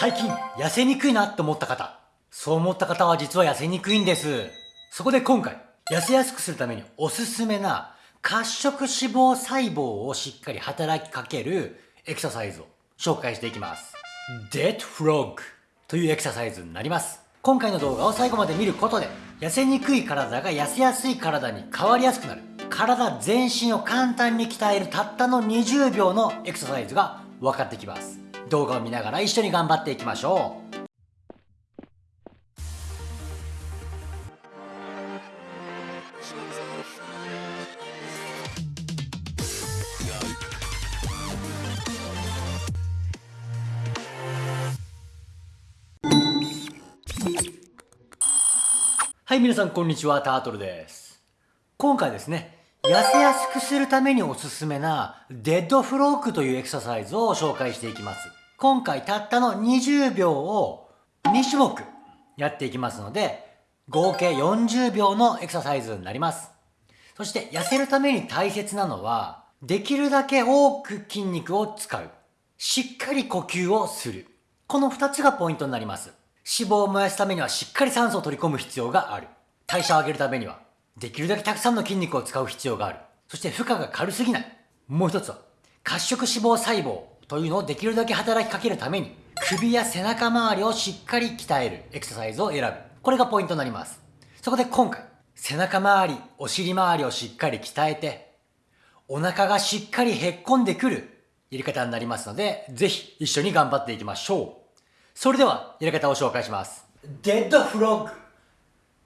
最近痩せにくいなって思った方。そう思った方は実は痩せにくいんです。そこで今回痩せやすくするためにおすすめな褐色脂肪細胞をしっかり働きかけるエクササイズを紹介していきます。デッドフロッグというエクササイズになります。今回の動画を最後まで見ることで痩せにくい体が痩せやすい体に変わりやすくなる。体全身を簡単に鍛えるたったの20秒のエクササイズが分かってきます動画を見ながら一緒に頑張っていきましょうはい、皆さんこんにちは、タートルです。今回ですね、痩せやすくするためにおすすめなデッドフロークというエクササイズを紹介していきます。今回たったの20秒を2種目やっていきますので、合計40秒のエクササイズになります。そして痩せるために大切なのは、できるだけ多く筋肉を使う。しっかり呼吸をする。この2つがポイントになります。脂肪を燃やすためにはしっかり酸素を取り込む必要がある。代謝を上げるためには、できるだけたくさんの筋肉を使う必要がある。そして負荷が軽すぎない。もう一つは、褐色脂肪細胞というのをできるだけ働きかけるために、首や背中周りをしっかり鍛えるエクササイズを選ぶ。これがポイントになります。そこで今回、背中周り、お尻周りをしっかり鍛えて、お腹がしっかりへっこんでくるやり方になりますので、ぜひ一緒に頑張っていきましょう。それでは、やり方を紹介します。デッドフロッグ。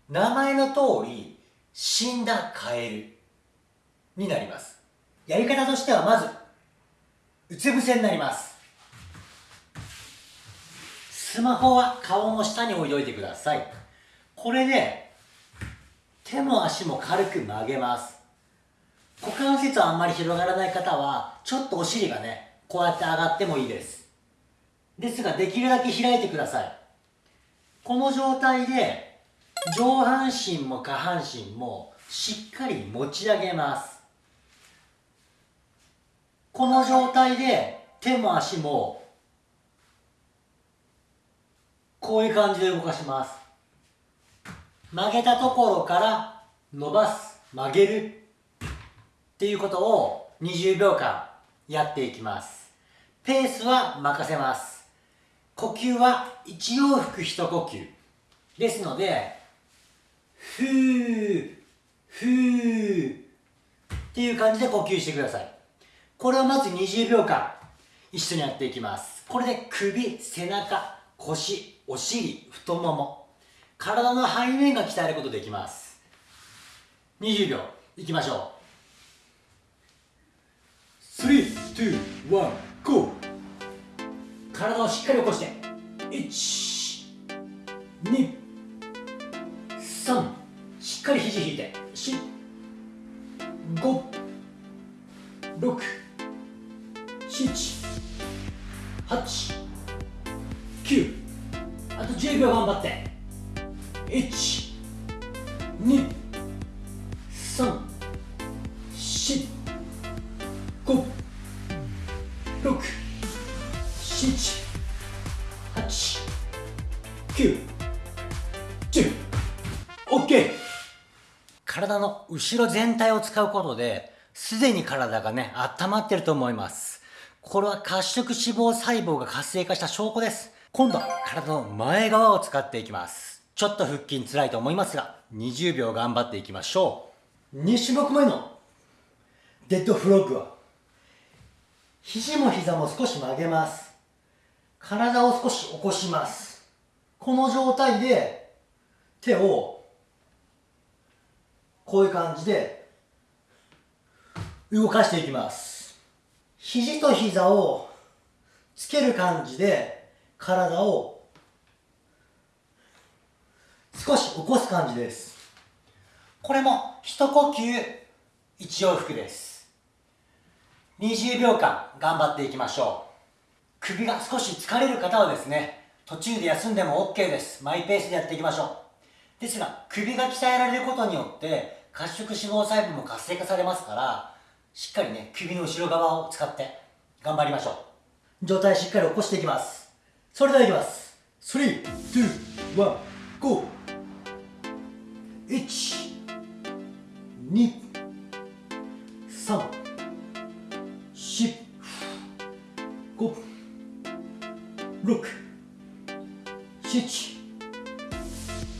名前の通り、死んだカエルになります。やり方としてはまず、うつ伏せになります。スマホは顔の下に置いておいてください。これで、手も足も軽く曲げます。股関節はあんまり広がらない方は、ちょっとお尻がね、こうやって上がってもいいです。ですができるだけ開いてくださいこの状態で上半身も下半身もしっかり持ち上げますこの状態で手も足もこういう感じで動かします。曲げたところから伸ばす曲げるっていうことを20秒間やっていきます。ペースは任せます。呼吸は一往復一呼吸ですのでふーふーっていう感じで呼吸してください。これをまず20秒間一緒にやっていきます。これで首背中腰お尻太もも体の背面が鍛えることできます。20秒いきましょう。3、2、1、GO! 体をしっかり起こして123しっかり肘引いて4 5あと10秒頑張って。1 2 3 4 5 6 78910OK 体の後ろ全体を使うことですでに体がね温まってると思います。これは褐色脂肪細胞が活性化した証拠です。今度は体の前側を使っていきます。ちょっと腹筋辛いと思いますが20秒頑張っていきましょう。2種目目のデッドフロッグは肘も膝も少し曲げます。体を少し起こします。この状態で手をこういう感じで動かしていきます。肘と膝をつける感じで体を少し起こす感じですこれも一呼吸一往復です20秒間頑張っていきましょう首が少し疲れる方はですね、途中で休んでも OK です。マイペースでやっていきましょう。ですが、首が鍛えられることによって、褐色脂肪細胞も活性化されますから、しっかりね、首の後ろ側を使って頑張りましょう。上体しっかり起こしていきます。それではいきます。321ゴー1 2 3 4 5 6 7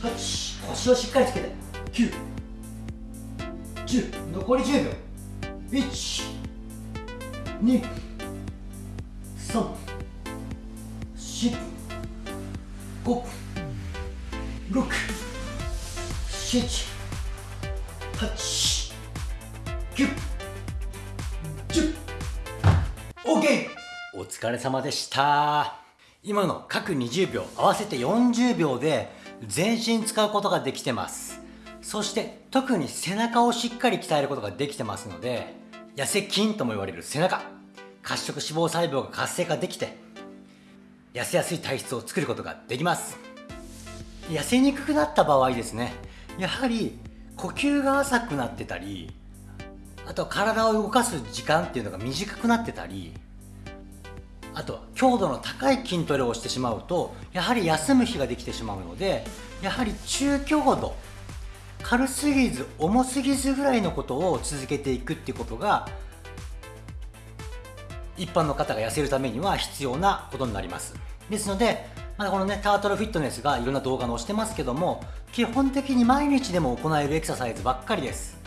8腰をしっかりつけて。9 10残り10秒。1 2 3 4 5 6 7 8 9 10 OK! お疲れ様でした。今の各20秒合わせて40秒で全身使うことができてます。そして特に背中をしっかり鍛えることができてますので痩せ筋とも言われる背中。褐色脂肪細胞が活性化できて痩せやすい体質を作ることができます。痩せにくくなった場合ですねやはり呼吸が浅くなってたりあと体を動かす時間っていうのが短くなってたりあとは強度の高い筋トレをしてしまうとやはり休む日ができてしまうのでやはり中強度軽すぎず重すぎずぐらいのことを続けていくっていうことが一般の方が痩せるためには必要なことになります。ですので、まあ、このねタートルフィットネスがいろんな動画載してますけども基本的に毎日でも行えるエクササイズばっかりです。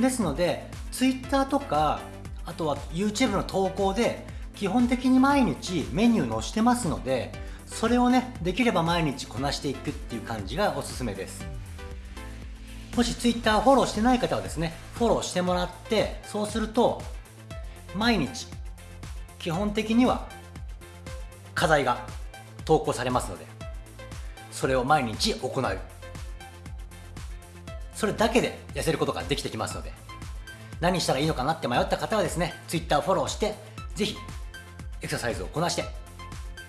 ですので Twitter とかあとは YouTube の投稿で基本的に毎日メニュー載してますのでそれをねできれば毎日こなしていくっていう感じがおすすめです。もし Twitter フォローしてない方はですねフォローしてもらってそうすると毎日基本的には課題が投稿されますのでそれを毎日行う。それだけで痩せることができてきますので何したらいいのかなって迷った方はですね Twitter フォローしてぜひエクササイズをこなして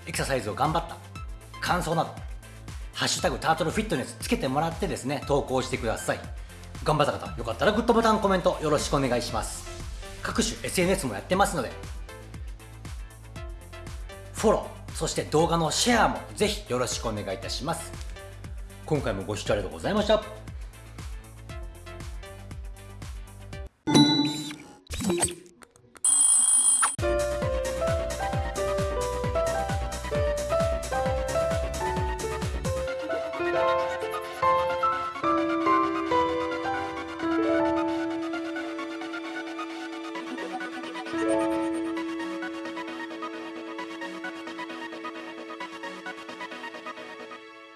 エクササイズを頑張った感想などハッシュタグタートルフィットネスつけてもらってですね投稿してください。頑張った方よかったらグッドボタンコメントよろしくお願いします。各種 SNS もやってますのでフォロー、そして動画のシェアもぜひよろしくお願いいたします。今回もご視聴ありがとうございました。You.